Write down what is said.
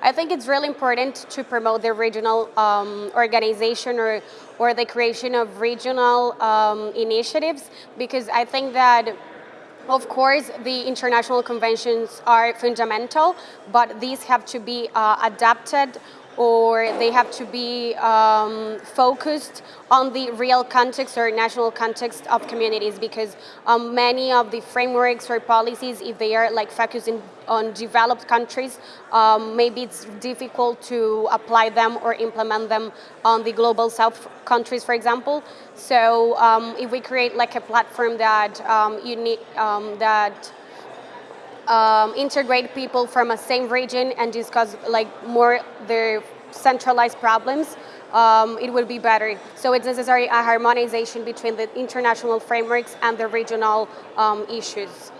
I think it's really important to promote the regional um, organization or, or the creation of regional um, initiatives because I think that of course, the international conventions are fundamental, but these have to be uh, adapted or they have to be um, focused on the real context or national context of communities because um, many of the frameworks or policies, if they are like focusing on developed countries, um, maybe it's difficult to apply them or implement them on the global south countries, for example. So um, if we create like a platform that um, you need, um, that um, integrate people from a same region and discuss like more their centralized problems, um, it will be better. So it's necessary a harmonization between the international frameworks and the regional um, issues.